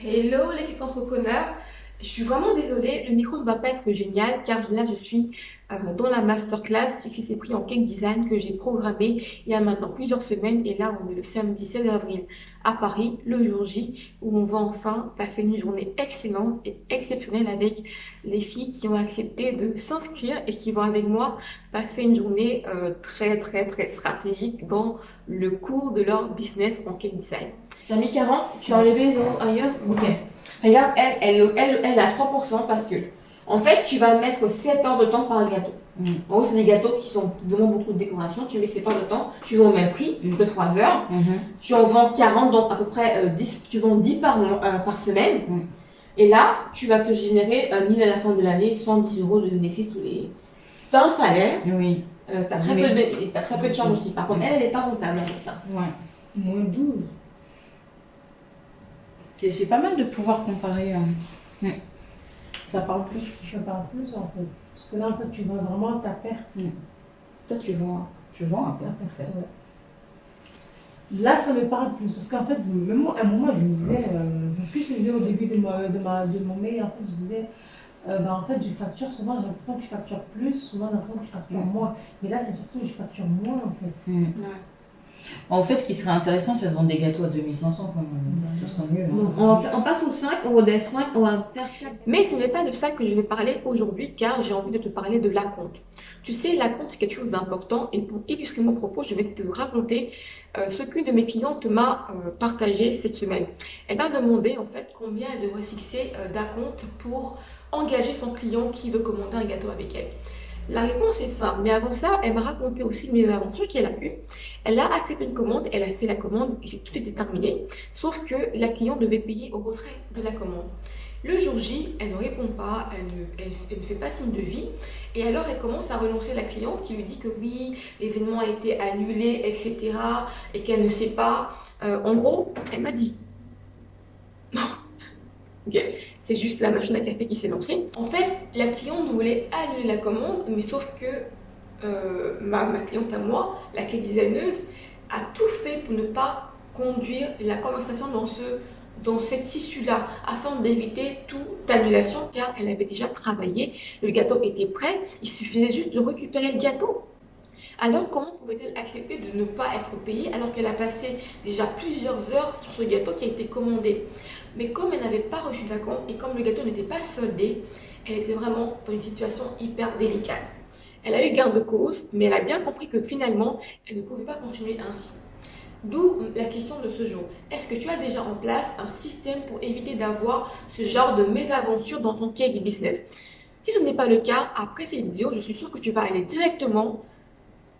Hello les clics entrepreneurs je suis vraiment désolée, le micro ne va pas être génial car là je suis euh, dans la masterclass qui s'est pris en cake design que j'ai programmé il y a maintenant plusieurs semaines et là on est le samedi 16 avril à Paris, le jour J où on va enfin passer une journée excellente et exceptionnelle avec les filles qui ont accepté de s'inscrire et qui vont avec moi passer une journée euh, très très très stratégique dans le cours de leur business en cake design. J'ai mis 40, tu as enlevé les ailleurs Ok. Regarde, elle, elle, elle, elle a 3% parce que, en fait, tu vas mettre 7 heures de temps par gâteau. Mm. En gros, c'est des gâteaux qui, sont, demandent beaucoup de décoration. Tu mets 7 heures de temps, tu vends au même prix mm. que 3 heures. Mm-hmm. Tu en vends 40, donc à peu près 10, euh, tu vends 10 par, euh, par semaine. Mm. Et là, tu vas te générer 1000 à la fin de l'année, 110 euros de bénéfices tous les. T'as un salaire. Oui. Euh, t'as très, peu de, as très peu de charges aussi. Par contre, elle, elle n'est pas rentable avec ça. Ouais. Moins 12. C'est pas mal de pouvoir comparer. Euh, ça parle plus, je parle plus en fait. Parce que là, en fait, tu vois vraiment ta perte. Toi, tu vends, tu vends à perte, en fait. Là, ça me parle plus. Parce qu'en fait, même à un moment, je disais, euh, c'est ce que je disais au début de, ma, de, ma, de mon mail, en fait, je disais, euh, ben, en fait, je facture souvent, j'ai l'impression que je facture plus, souvent j'ai l'impression que je facture moins. Mais là, c'est surtout que je facture moins, en fait. En fait, ce qui serait intéressant, c'est de vendre des gâteaux à 2500 quand même. Ça mieux. Hein. on, passe au 5, on redescend 5, on va faire Mais ce n'est pas de ça que je vais parler aujourd'hui, car j'ai envie de te parler de la compte. Tu sais, la compte, c'est quelque chose d'important. Et pour illustrer mon propos, je vais te raconter euh, ce qu'une de mes clientes m'a euh, partagé cette semaine. Elle m'a demandé, en fait, combien elle devrait fixer euh, d'acompte pour engager son client qui veut commander un gâteau avec elle. La réponse est ça. Mais avant ça, elle m'a raconté aussi mes aventures qu'elle a eues. Elle a accepté une commande, elle a fait la commande et tout était terminé. Sauf que la cliente devait payer au retrait de la commande. Le jour J, elle ne répond pas, elle ne, fait pas signe de vie. Et alors, elle commence à relancer la cliente qui lui dit que oui, l'événement a été annulé, etc. Et qu'elle ne sait pas. Euh, en gros, elle m'a dit c'est juste la machine à café qui s'est lancée. En fait, la cliente voulait annuler la commande, mais sauf que euh, ma, cliente à moi, la cake designeuse, a tout fait pour ne pas conduire la conversation dans ce dans cette issue-là afin d'éviter toute annulation car elle avait déjà travaillé, le gâteau était prêt, il suffisait juste de récupérer le gâteau. Alors comment pouvait-elle accepter de ne pas être payée alors qu'elle a passé déjà plusieurs heures sur ce gâteau qui a été commandé? Mais comme elle n'avait pas reçu compte et comme le gâteau n'était pas soldé, elle était vraiment dans une situation hyper délicate. Elle a eu garde de cause, mais elle a bien compris que finalement, elle ne pouvait pas continuer ainsi. D'où la question de ce jour. Est-ce que tu as déjà en place un système pour éviter d'avoir ce genre de mésaventure dans ton cake business? Si ce n'est pas le cas, après cette vidéo, je suis sûre que tu vas aller directement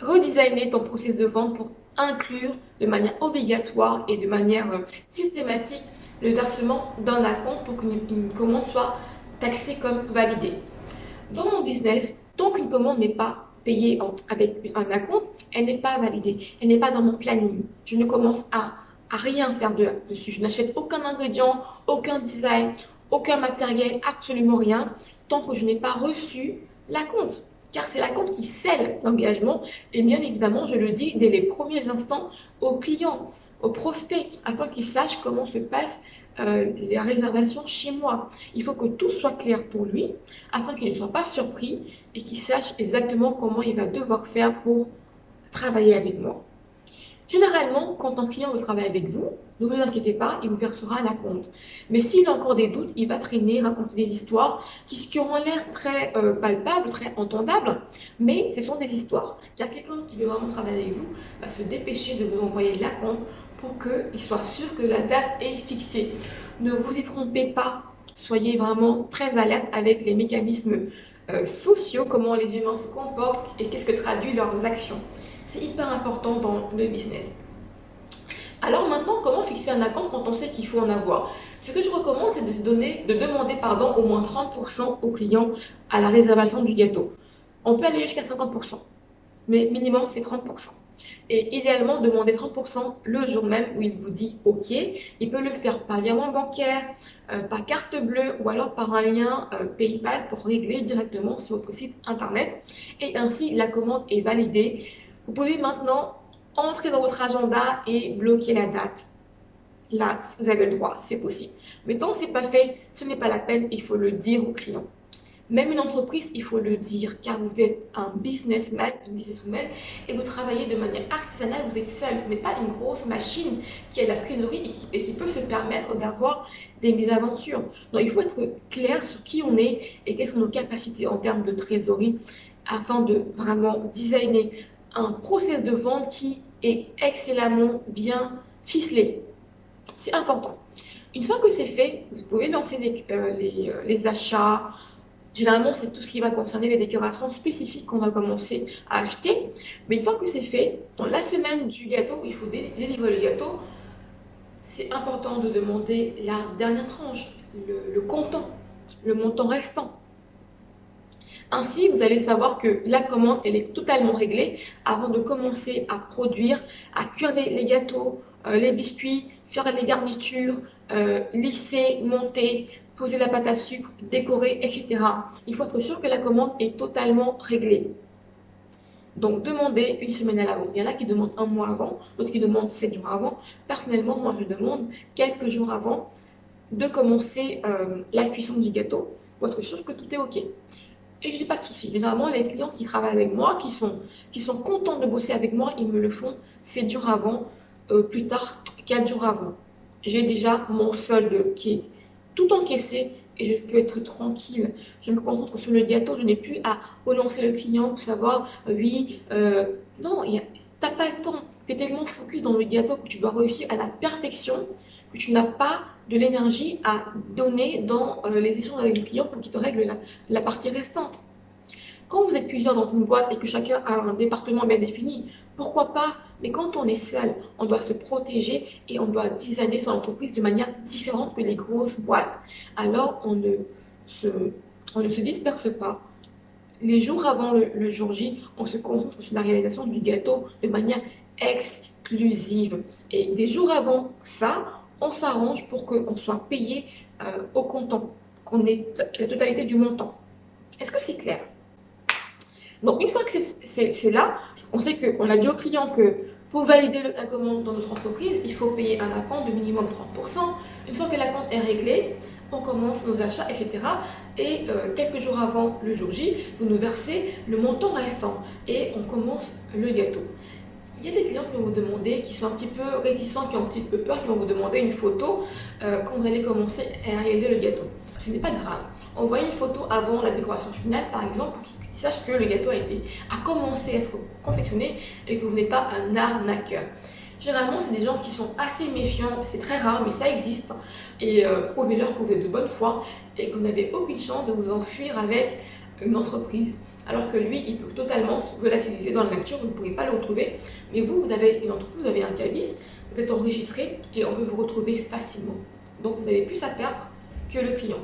redesigner ton processus de vente pour inclure de manière obligatoire et de manière euh, systématique le versement d'un compte pour qu'une commande soit taxée comme validée. Dans mon business, tant qu'une commande n'est pas payée avec un acompte, elle n'est pas validée, elle n'est pas dans mon planning. Je ne commence à, à rien faire de, dessus. Je n'achète aucun ingrédient, aucun design, aucun matériel, absolument rien, tant que je n'ai pas reçu la compte car c'est la compte qui scelle l'engagement. Et bien évidemment, je le dis dès les premiers instants aux clients, aux prospects, afin qu'ils sachent comment se passe euh, la réservation chez moi. Il faut que tout soit clair pour lui, afin qu'il ne soit pas surpris et qu'il sache exactement comment il va devoir faire pour travailler avec moi. Généralement, quand un client veut travailler avec vous, ne vous inquiétez pas, il vous versera la compte. Mais s'il a encore des doutes, il va traîner, raconter des histoires qui, qui auront l'air très euh, palpables, très entendables, mais ce sont des histoires. Car quelqu'un qui veut vraiment travailler avec vous va se dépêcher de vous envoyer la compte pour qu'il soit sûr que la date est fixée. Ne vous y trompez pas, soyez vraiment très alerte avec les mécanismes euh, sociaux, comment les humains se comportent et qu'est-ce que traduit leurs actions. C'est hyper important dans le business. Alors maintenant, comment fixer un account quand on sait qu'il faut en avoir? Ce que je recommande, c'est de, donner, de demander pardon, au moins 30% aux clients à la réservation du gâteau. On peut aller jusqu'à 50%, mais minimum c'est 30%. Et idéalement, demander 30% le jour même où il vous dit OK. Il peut le faire par virement bancaire, euh, par carte bleue ou alors par un lien euh, PayPal pour régler directement sur votre site internet. Et ainsi, la commande est validée vous pouvez maintenant entrer dans votre agenda et bloquer la date. là, vous avez le droit, c'est possible. Mais tant que c'est pas fait, ce n'est pas la peine, il faut le dire au client. Même une entreprise, il faut le dire, car vous êtes un businessman, une businesswoman, et vous travaillez de manière artisanale, vous êtes seul, vous n'êtes pas une grosse machine qui a la trésorerie et qui, peut se permettre d'avoir des mésaventures. Donc il faut être clair sur qui on est et quelles sont nos capacités en termes de trésorerie afin de vraiment designer un process de vente qui est excellemment bien ficelé. C'est important. Une fois que c'est fait, vous pouvez lancer les, euh, euh, les achats, Généralement, c'est tout ce qui va concerner les décorations spécifiques qu'on va commencer à acheter. Mais une fois que c'est fait, dans la semaine du gâteau, il faut délivrer le gâteau, c'est important de demander la dernière tranche, le comptant, le montant restant. Ainsi, vous allez savoir que la commande, elle est totalement réglée avant de commencer à produire, à cuire les, gâteaux, euh, les biscuits, faire les garnitures, euh, lisser, monter, poser la pâte à sucre, décorer, etc. Il faut être sûr que la commande est totalement réglée. Donc, demandez une semaine à l'avant. Il y en a qui demandent un mois avant, d'autres qui demandent sept jours avant. Personnellement, moi, je demande quelques jours avant de commencer euh, la cuisson du gâteau pour être sûr que tout est OK. Et je n'ai pas de souci. Généralement, les clients qui travaillent avec moi, qui sont, qui sont contents de bosser avec moi, ils me le font 7 jours avant, euh, plus tard 4 jours avant. J'ai déjà mon solde qui est tout encaissé et je peux être tranquille. Je me concentre sur le gâteau, je n'ai plus à relancer le client pour savoir, euh, oui, euh, non, tu n'as pas le temps. Tu es tellement focus dans le gâteau que tu dois réussir à la perfection que tu n'as pas de l'énergie à donner dans euh, les échanges avec le client pour qu'il te règle la, partie restante. Quand vous êtes plusieurs dans une boîte et que chacun a un département bien défini, pourquoi pas Mais quand on est seul, on doit se protéger et on doit designer son entreprise de manière différente que les grosses boîtes. Alors, on ne se, on ne se disperse pas. Les jours avant le, jour J, on se concentre sur la réalisation du gâteau de manière exclusive. Et des jours avant ça, on s'arrange pour qu'on soit payé euh, au comptant, qu'on ait la totalité du montant. Est-ce que c'est clair? Donc, une fois que c'est là, on sait qu'on a dit au client que pour valider la commande dans notre entreprise, il faut payer un acompte de minimum 30%. Une fois que l'acompte est réglé, on commence nos achats, etc. Et euh, quelques jours avant le jour J, vous nous versez le montant restant et on commence le gâteau. Il y a des clients qui vont vous demander, qui sont un petit peu réticents, qui ont un petit peu peur, qui vont vous demander une photo euh, quand vous allez commencer à réaliser le gâteau. Ce n'est pas grave. Envoyez une photo avant la décoration finale, par exemple, pour qu'ils sachent que le gâteau a, été, commencé à être confectionné et que vous n'êtes pas un arnaqueur. Généralement, c'est des gens qui sont assez méfiants, c'est très rare, mais ça existe. Et euh, prouvez-leur que vous êtes de bonne foi et que vous n'avez aucune chance de vous enfuir avec une entreprise. Alors que lui, il peut totalement se volatiliser dans la nature, vous ne pourrez pas le retrouver. Mais vous, vous avez une entreprise, vous avez un cabis, vous êtes enregistré et on peut vous retrouver facilement. Donc, vous n'avez plus à perdre que le client.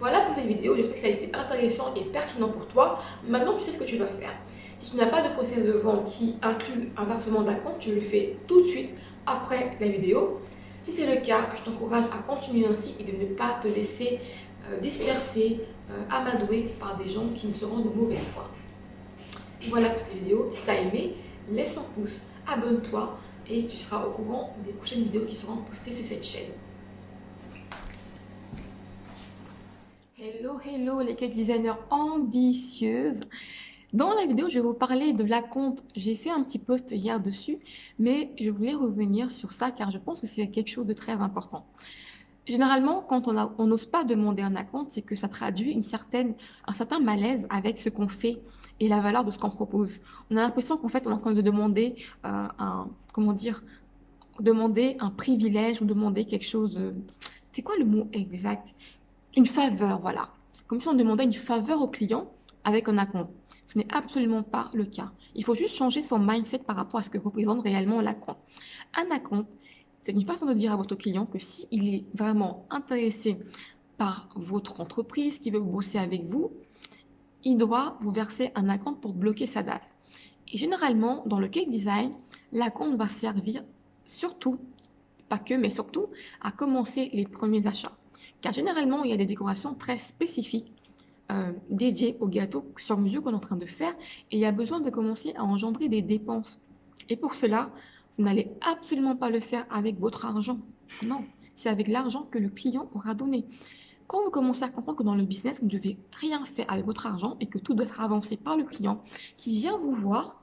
Voilà pour cette vidéo, j'espère que ça a été intéressant et pertinent pour toi. Maintenant, tu sais ce que tu dois faire. Si tu n'as pas de processus de vente qui inclut un versement d'un compte, tu le fais tout de suite après la vidéo. Si c'est le cas, je t'encourage à continuer ainsi et de ne pas te laisser euh, disperser, euh, amadouer par des gens qui ne seront de mauvaise foi. Voilà pour cette vidéo. Si tu as aimé, laisse un pouce, abonne-toi et tu seras au courant des prochaines vidéos qui seront postées sur cette chaîne. Hello, hello les cake designers ambitieuses. Dans la vidéo, je vais vous parler de la compte. J'ai fait un petit post hier dessus, mais je voulais revenir sur ça car je pense que c'est quelque chose de très important. Généralement, quand on n'ose pas demander un compte, c'est que ça traduit une certaine, un certain malaise avec ce qu'on fait et la valeur de ce qu'on propose. On a l'impression qu'en fait, on est en train de demander euh, un, comment dire, demander un privilège ou demander quelque chose. C'est quoi le mot exact? Une faveur, voilà. Comme si on demandait une faveur au client avec un acompte. Ce n'est absolument pas le cas. Il faut juste changer son mindset par rapport à ce que représente réellement l'acompte. Un acompte, c'est une façon de dire à votre client que s'il est vraiment intéressé par votre entreprise, qui veut bosser avec vous, il doit vous verser un acompte pour bloquer sa date. Et généralement, dans le cake design, l'acompte va servir surtout, pas que, mais surtout, à commencer les premiers achats. Car généralement, il y a des décorations très spécifiques euh, dédiées au gâteau sur mesure qu'on est en train de faire et il y a besoin de commencer à engendrer des dépenses. Et pour cela, vous n'allez absolument pas le faire avec votre argent. Non, c'est avec l'argent que le client aura donné. Quand vous commencez à comprendre que dans le business, vous ne devez rien faire avec votre argent et que tout doit être avancé par le client qui vient vous voir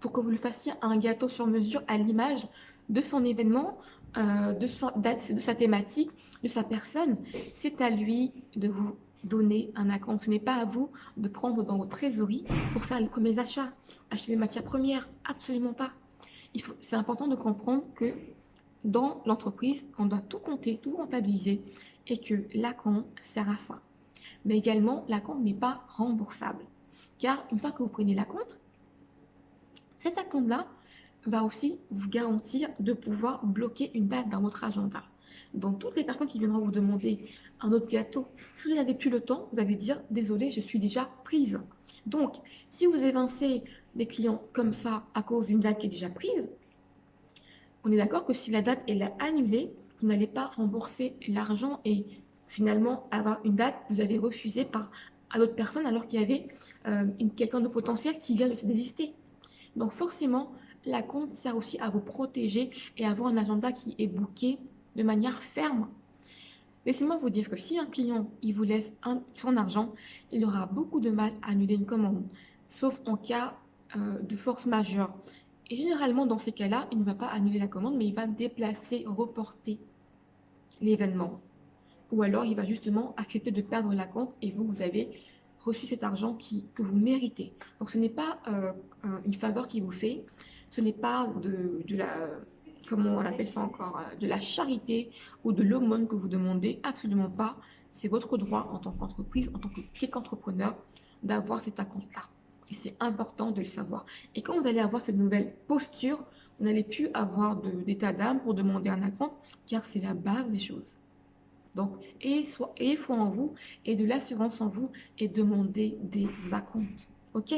pour que vous lui fassiez un gâteau sur mesure à l'image de son événement, euh, de, son, de sa thématique, de sa personne, c'est à lui de vous donner un acompte. Ce n'est pas à vous de prendre dans vos trésoreries pour faire les premiers achats, acheter des matières premières. Absolument pas. C'est important de comprendre que dans l'entreprise, on doit tout compter, tout comptabiliser et que l'acompte sert à ça. Mais également, l'acompte n'est pas remboursable. Car une fois que vous prenez l'acompte, cet acompte-là va aussi vous garantir de pouvoir bloquer une date dans votre agenda. Donc, toutes les personnes qui viendront vous demander un autre gâteau, si vous n'avez plus le temps, vous allez dire désolé, je suis déjà prise. Donc, si vous évincez des clients comme ça à cause d'une date qui est déjà prise, on est d'accord que si la date est annulée, vous n'allez pas rembourser l'argent et finalement avoir une date que vous avez refusée par à d'autres personnes alors qu'il y avait euh, quelqu'un de potentiel qui vient de se désister. Donc forcément, la compte sert aussi à vous protéger et à avoir un agenda qui est booké de manière ferme. Laissez-moi vous dire que si un client il vous laisse son argent, il aura beaucoup de mal à annuler une commande, sauf en cas euh, de force majeure. Et généralement, dans ces cas-là, il ne va pas annuler la commande, mais il va déplacer, reporter l'événement. Ou alors, il va justement accepter de perdre la compte et vous, vous avez reçu cet argent qui, que vous méritez. Donc ce n'est pas euh, une faveur qu'il vous fait, ce n'est pas de, la, comment on appelle ça encore, euh, de la charité ou de l'aumône que vous demandez, absolument pas. C'est votre droit en tant qu'entreprise, en tant qu'entrepreneur, d'avoir cet compte-là. Et c'est important de le savoir. Et quand vous allez avoir cette nouvelle posture, vous n'allez plus avoir d'état d'âme pour demander un compte, car c'est la base des choses. Donc, ayez, foi en vous et de l'assurance en vous et demandez des acomptes. OK?